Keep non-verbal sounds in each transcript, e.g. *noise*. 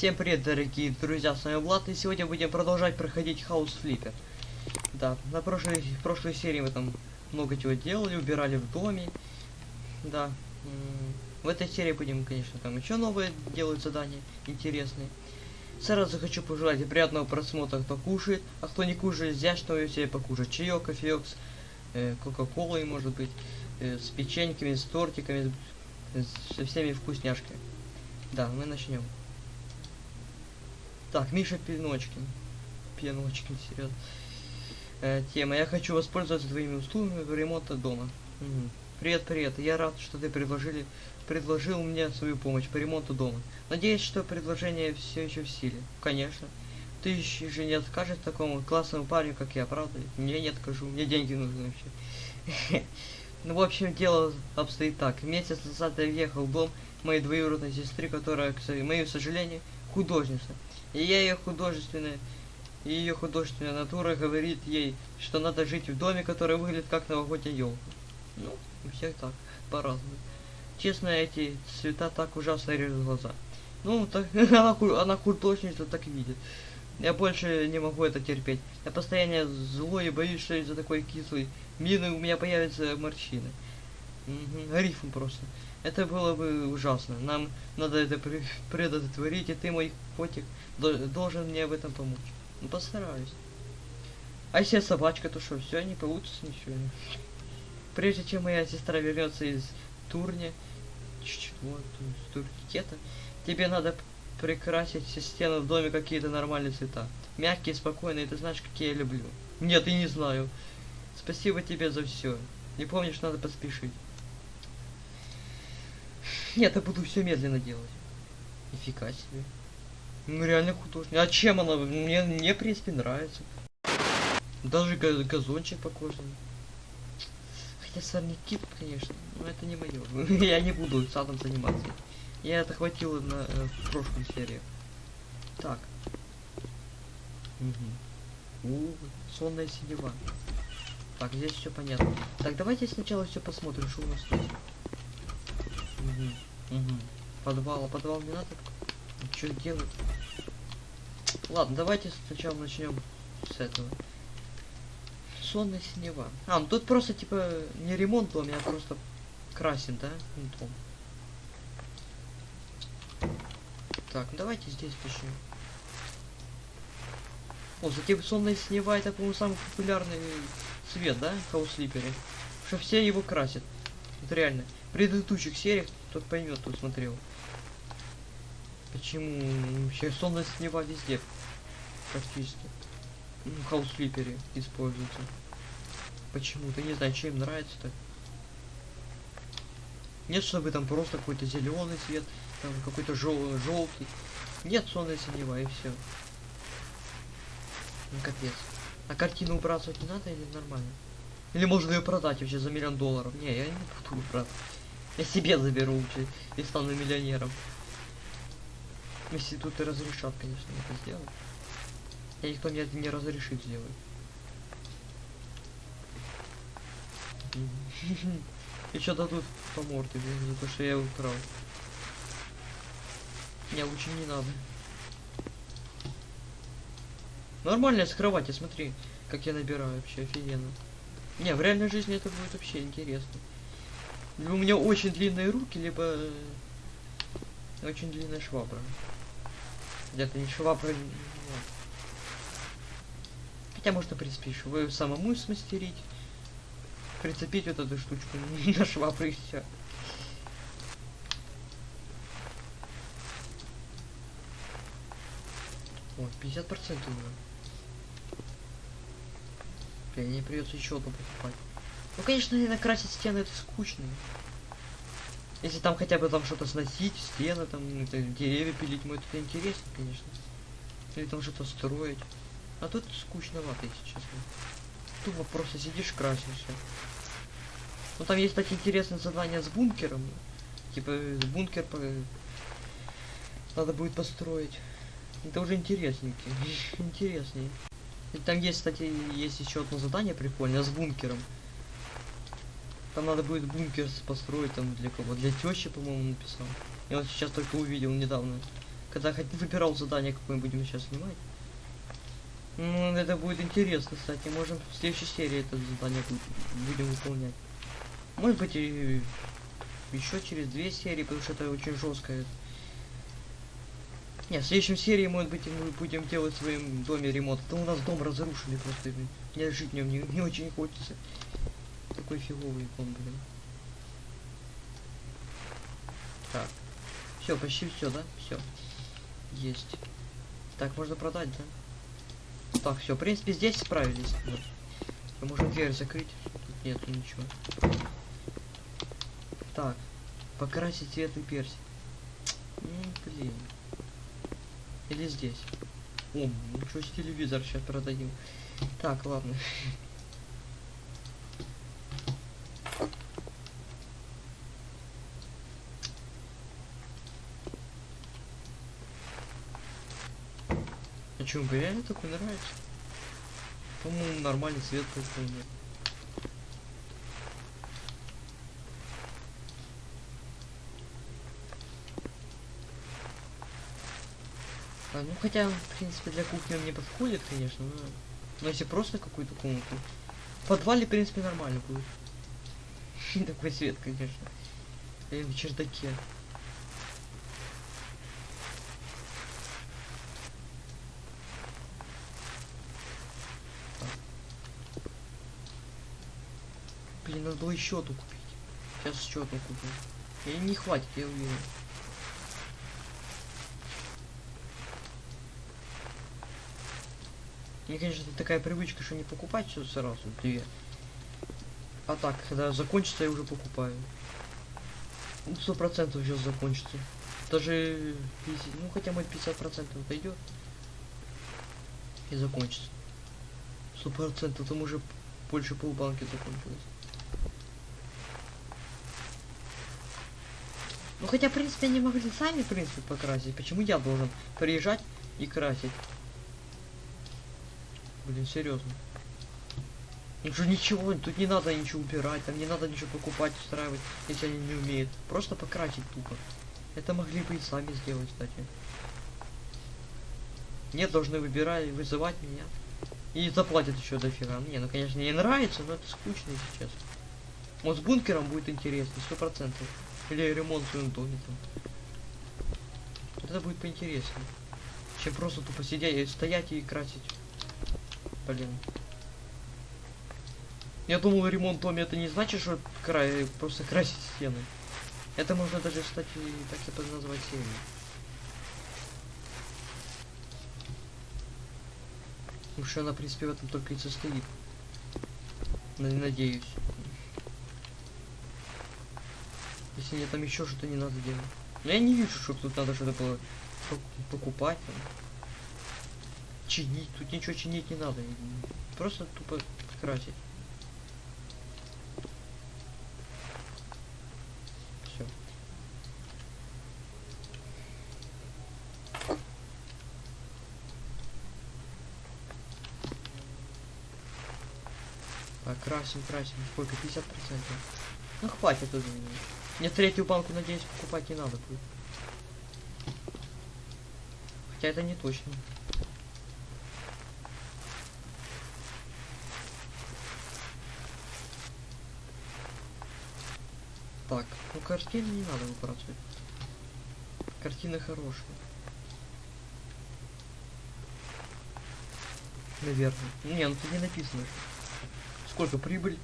Всем привет, дорогие друзья, с вами Влад, и сегодня будем продолжать проходить Хаус Флиппер. Да, на прошлой, в прошлой серии мы там много чего делали, убирали в доме. Да, в этой серии будем, конечно, там еще новые делать задания интересные. Сразу хочу пожелать приятного просмотра, кто кушает, а кто не кушает, взять что себе покушать. Чаек, кофеек э, кока-колой, может быть, э, с печеньками, с тортиками, с- со всеми вкусняшками. Да, мы начнем. Так, Миша Пиночкин. Пиночкин, серьезно. Э, тема. Я хочу воспользоваться твоими услугами в ремонта дома. Мгм. Привет, привет. Я рад, что ты предложили, предложил мне свою помощь по ремонту дома. Надеюсь, что предложение все еще в силе. Конечно. Ты же не откажешь такому классному парню, как я, правда? Не, не откажу. Мне деньги нужны вообще. *laughs* Ну, в общем, дело обстоит так. Месяц назад я въехал в дом моей двоюродной сестры, которая, к моему сожалению, художница. И я ее художественная, и ее художественная натура говорит ей, что надо жить в доме, который выглядит как новогодняя елка. Ну, у всех так, по-разному. Честно, эти цвета так ужасно режут глаза. Ну, так, *laughs* она, она художница так видит. Я больше не могу это терпеть. Я постоянно злой и боюсь, что из-за такой кислой мины у меня появятся морщины. Мгм, рифм просто. Это было бы ужасно. Нам надо это пре- предотвратить, и ты, мой котик, до- должен мне в этом помочь. Ну, постараюсь. А если собачка, то что, все, не получится ничего. Прежде чем моя сестра вернется из чего, из турникета, тебе надо прикрасить все стены в доме какие-то нормальные цвета. Мягкие, спокойные, ты знаешь, какие я люблю. Нет, и не знаю. Спасибо тебе за все. Не помнишь, надо поспешить. Нет, я буду все медленно делать. Нифига себе. Ну реально художник. А чем она? Мне, мне в принципе нравится. Даже га- газончик покошенный. Хотя сорняки, конечно, но это не мое. *laughs* Я не буду садом заниматься. Я это хватило на э, в прошлой серии. Так. Угу. У, сонная синева. Так, здесь все понятно. Так, давайте сначала все посмотрим, что у нас тут. Угу. Угу. Подвал, а подвал не надо? Что делать? Ладно, давайте сначала начнем с этого. Сонная синева. А, ну тут просто типа не ремонт дома, а просто красен, да? Ну, дом. Так, ну давайте здесь начнем. О, затем сонная синева это, по-моему, самый популярный цвет, да, в Хаус-Слипере? Что все его красят. Вот реально. В предыдущих сериях тот поймет, кто смотрел. Почему вообще сонная синева везде практически. Ну, в Хаус-Слипере используется. Почему-то, не знаю, чем нравится так. Нет, чтобы там просто какой-то зеленый цвет, там какой-то жел желтый. Нет, сонная синева и все. Ну капец. А картину выбрасывать не надо или нормально? Или можно ее продать вообще за миллион долларов? Не, я не буду брат. Я себе заберу вообще и стану миллионером. Если тут и разрешат, конечно, это сделать. И никто мне это не разрешит сделать. И что дадут по морде, блин, за то, что я украл. Не, лучше не надо. Нормально с кровати, смотри, как я набираю вообще офигенно. Не, в реальной жизни это будет вообще интересно. Либо у меня очень длинные руки, либо э, очень длинная швабра. Где-то не швабра, не- Хотя можно, в принципе, еще самому смастерить. Прицепить вот эту штучку *laughs* на швабру и все. О, 50% уже. Блин, мне придется еще одну покупать. Ну, конечно, наверное, красить стены это скучно. Если там хотя бы там что-то сносить, стены, там, ну, деревья пилить, ну, это интересно, конечно. Или там что-то строить. А тут скучновато, если честно. Тупо просто сидишь, красишь всё. Ну там есть такие интересные задания с бункером. Типа бункер по... надо будет построить. Это уже интересненький. *laughs* Интереснее. И там есть, кстати, есть еще одно задание прикольное с бункером. Там надо будет бункер построить там для кого? Для тещи, по-моему, написал. Я вот сейчас только увидел недавно. Когда хоть выбирал задание, какое мы будем сейчас снимать. Ну, это будет интересно, кстати. Можем в следующей серии это задание бу- будем выполнять. Может быть и еще через две серии, потому что это очень жесткое. Не, в следующем серии, может быть, мы будем делать в своем доме ремонт. А то у нас дом разрушили просто. Мне жить в нем не, не очень хочется. Такой фиговый дом, блин. Так. Все, почти все, да? Все. Есть. Так, можно продать, да? Так, все, в принципе, здесь справились. Всё, Можно дверь закрыть. Тут нету ничего. Так. Покрасить цветный персик. Блин. Или здесь. О, ничего себе телевизор сейчас продадим. Так, ладно. А чё, реально такой нравится? По-моему, нормальный цвет вполне. А, ну хотя, в принципе, для кухни он не подходит, конечно, но... Но если просто какую-то комнату... В подвале, в принципе, нормально будет. *laughs* Такой свет, конечно. Или в чердаке. Блин, надо было еще одну купить. Сейчас еще одну куплю. Или не хватит, я уверен. Мне, конечно, такая привычка, что не покупать все сразу, две. А так, когда закончится, я уже покупаю. Ну, сто процентов сейчас закончится. Даже, 50 ну, хотя бы 50 процентов дойдет. И закончится. Сто процентов, там уже больше полбанки закончилось. Ну, хотя, в принципе, они могли сами, в принципе, покрасить. Почему я должен приезжать и красить? Блин, серьезно. Ну что ничего, тут не надо ничего убирать, там не надо ничего покупать, устраивать, если они не умеют. Просто покрасить тупо. Это могли бы и сами сделать, кстати. Нет, должны выбирать, вызывать меня. И заплатят еще дофига. Мне, ну конечно, не нравится, но это скучно, честно. Вот с бункером будет интересно, сто процентов. Или ремонт в своем доме там. Это будет поинтереснее. Чем просто тупо сидеть стоять и красить. Блин. Я думал, ремонт в доме это не значит, что край, просто красить стены. Это можно даже, кстати, так под назвать серию. Потому что она, в принципе, в этом только и состоит. На- Надеюсь. Если нет, там еще что-то не надо делать. Но я не вижу, что тут надо что-то было пок- покупать. Чинить. Тут ничего чинить не надо. Просто тупо красить. Все. Так, красим, красим. Сколько? 50%. Ну хватит уже. Мне третью банку, надеюсь, покупать не надо будет. Хотя это не точно. Так, ну картины не надо выбрасывать. Картины хорошие. Наверное. Не, ну тут не написано. Сколько прибыль?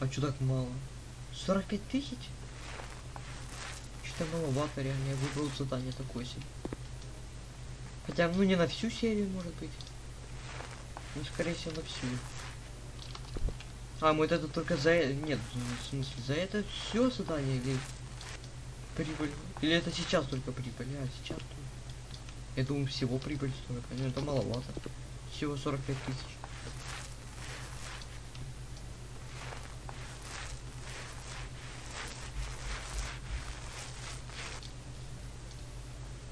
А чё так мало? 45 тысяч? Что-то маловато, реально. Я выбрал задание такое себе. Хотя, ну не на всю серию, может быть. Ну, скорее всего, на всю. А, мы вот это только за... э- Нет, в смысле, за это все задание или... Прибыль. Или это сейчас только прибыль? А, сейчас только. Я думаю, всего прибыль столько. Ну, это маловато. Всего 45 тысяч.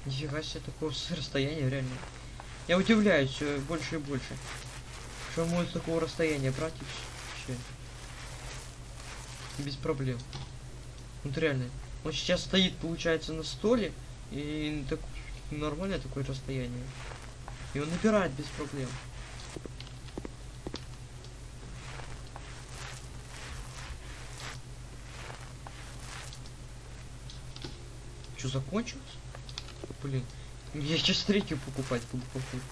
Нифига себе такого расстояния, реально. Я удивляюсь все больше и больше. Что может с такого расстояния брать и вс- вообще. Без проблем. Вот реально. Он сейчас стоит, получается, на столе. И так нормальное такое расстояние. И он набирает без проблем. Что, закончилось? Блин, я сейчас третью покупать буду, походу.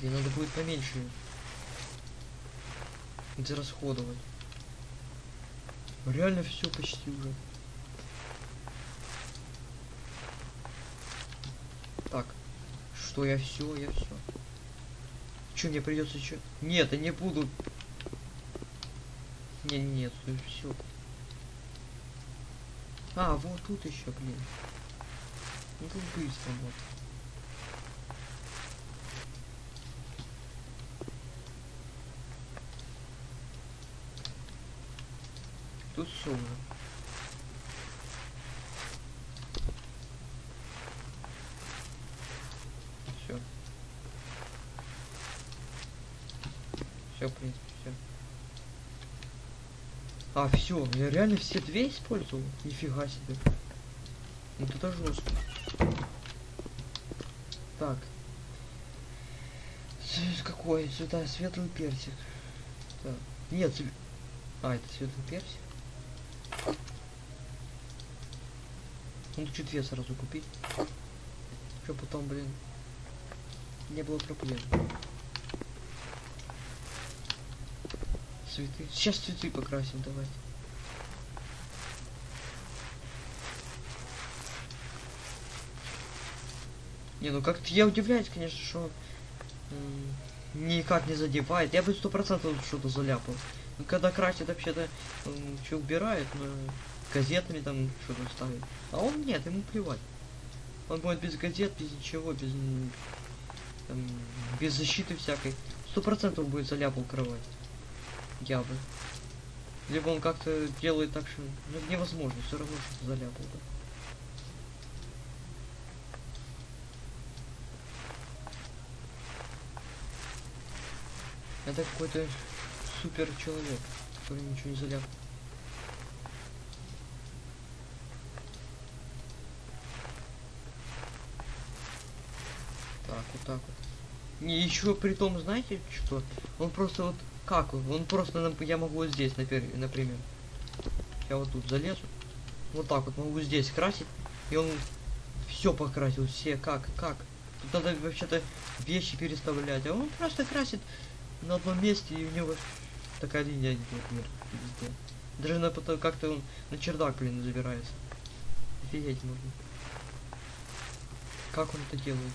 Мне надо будет поменьше израсходовать. Реально все почти уже. Так. Что я все, я все. Че, мне придется еще. Нет, я не буду. Не, нет, все. А, вот тут еще, блин. Ну тут быстро, вот. Тут все уже. Все. Все, в принципе, все. А, все, я реально все две использовал? Нифига себе. Ну это жестко. Так. Какой? Сюда светлый персик. Так. Нет, цве- а, это светлый персик. Ну чуть две сразу купить. Что потом, блин, не было проблем. Цветы. Сейчас цветы покрасим, давай. Не, ну как-то я удивляюсь, конечно, что никак не задевает. Я бы сто процентов что-то заляпал. Ну, когда красит вообще-то что убирает, но газетами там что-то ставит. А он нет, ему плевать. Он будет без газет, без ничего, без там, без защиты всякой. Сто процентов будет заляпал кровать. Я бы. Либо он как-то делает так, что ну, невозможно, все равно что заляпал. Да. Это какой-то супер человек, который ничего не заляпал. Так, вот так вот. Не, еще при том, знаете что? Он просто вот как он? Просто, я могу вот здесь, например. Я вот тут залезу. Вот так вот могу здесь красить. И он все покрасил, все как, как. Тут надо вообще-то вещи переставлять. А он просто красит на одном месте, и у него такая линия вверх везде. Даже на потом как-то он на чердак, блин, забирается. Офигеть можно. Как он это делает?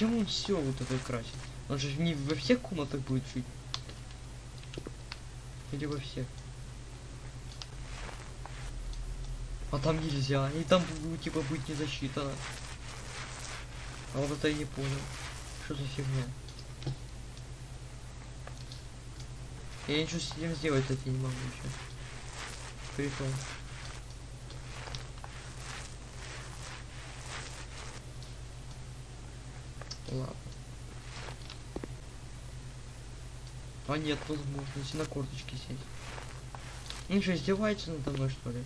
Зачем он все вот это красит? Он же не во всех комнатах будет жить. Или во всех. А там нельзя. И там ну, типа быть не засчитано. А вот это я не понял. Что за фигня? Я ничего с этим сделать кстати, не могу еще. Прикол. Ладно. А нет возможности на корточке сесть. Ну что, издевается надо мной что ли?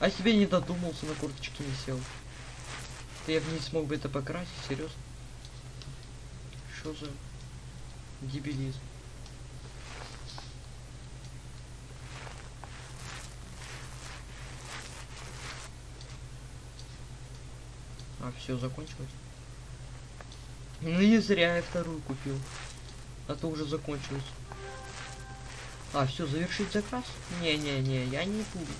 А себе не додумался, на корточке не сел. Ты я бы не смог бы это покрасить, серьезно? Что за дебилизм? А, все, закончилось. Ну и зря я вторую купил. А то уже закончилось. А, все, завершить заказ? Не-не-не, я не буду.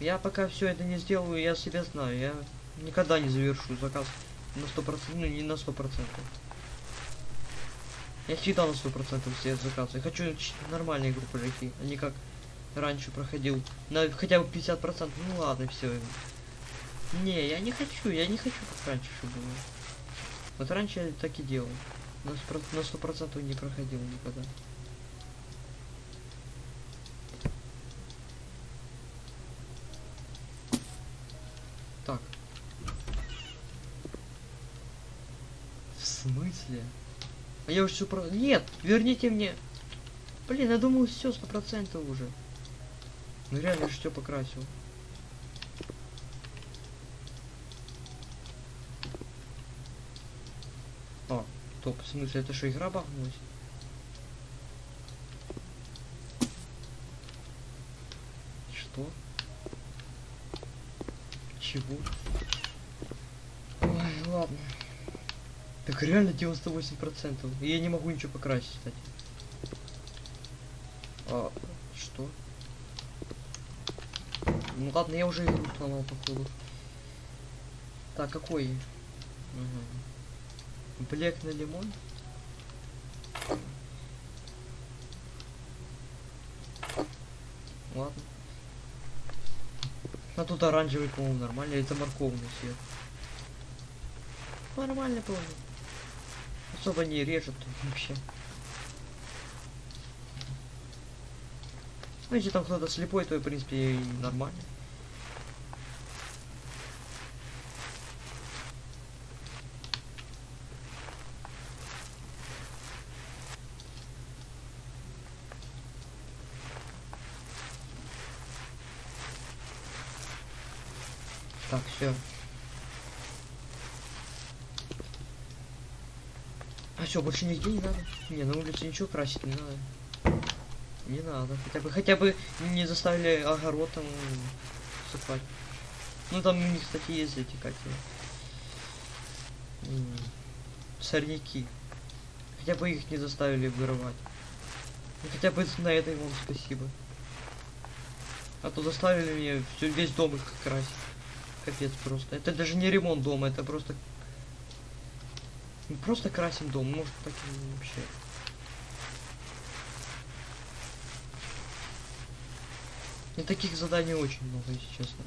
Я пока все это не сделаю, я себя знаю. Я никогда не завершу заказ на сто процентов, ну не на сто процентов. Я всегда на сто процентов все заказы. Я хочу нормальные игру пройти, а не как раньше проходил. На хотя бы 50 процентов. Ну ладно, все. Не, я не хочу, я не хочу как раньше чтобы было. Вот раньше я так и делал. На сто процентов не проходил никогда. Так. В смысле? А я уже все про... Нет, верните мне. Блин, я думал, все сто процентов уже. Ну реально, я все покрасил. А, топ, в смысле, это что, игра бахнулась? Что? Чего? Ой, ладно. Так реально 98%. И я не могу ничего покрасить, кстати. А, что? Ну ладно, я уже игру сломал, походу. Так, какой? Угу. Блек на лимон? Ладно. А тут оранжевый, по-моему, нормально. Это морковный цвет. Нормально, по-моему. Особо не режет вообще. Ну, если там кто-то слепой, то, в принципе, и нормально. Так, все. А что, больше нигде не надо? Не, на улице ничего красить не надо. Не надо. Хотя бы хотя бы не заставили огород там сыпать. Ну там у них, кстати, есть эти как его, м, сорняки. Хотя бы их не заставили вырывать. Хотя бы на это вам спасибо. А то заставили меня всё, весь дом их красить. Капец просто. Это даже не ремонт дома, это просто... Мы просто красим дом, может так и вообще. И таких заданий очень много, если честно.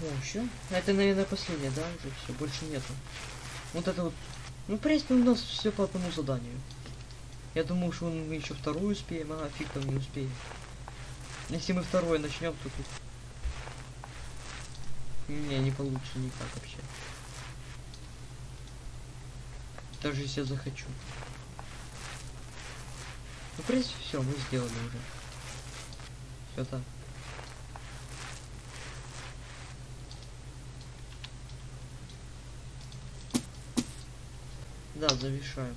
О, еще? Это, наверное, последнее, да? Уже все, больше нету. Вот это вот. Ну, в принципе, у нас все по одному заданию. Я думал, что мы еще вторую успеем, а фиг там не успеем. Если мы второе начнем, то тут... Не, не получится никак вообще. Даже если я захочу. Ну, в принципе, все, мы сделали уже. Все так. Да, завершаем.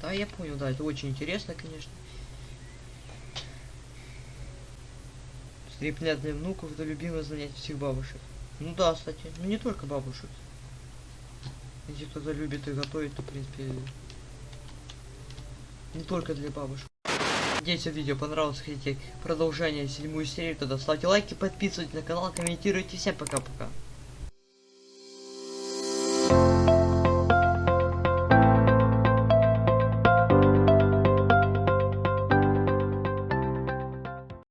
Да, я понял, да, это очень интересно, конечно. Скреплять для внуков это любимое занятие всех бабушек. Ну да, кстати, ну не только бабушек. Если кто-то любит и готовить, то в принципе не только для бабушек. Надеюсь, видео понравилось, хотите продолжение седьмую серию, тогда ставьте лайки, подписывайтесь на канал, комментируйте. Всем пока-пока.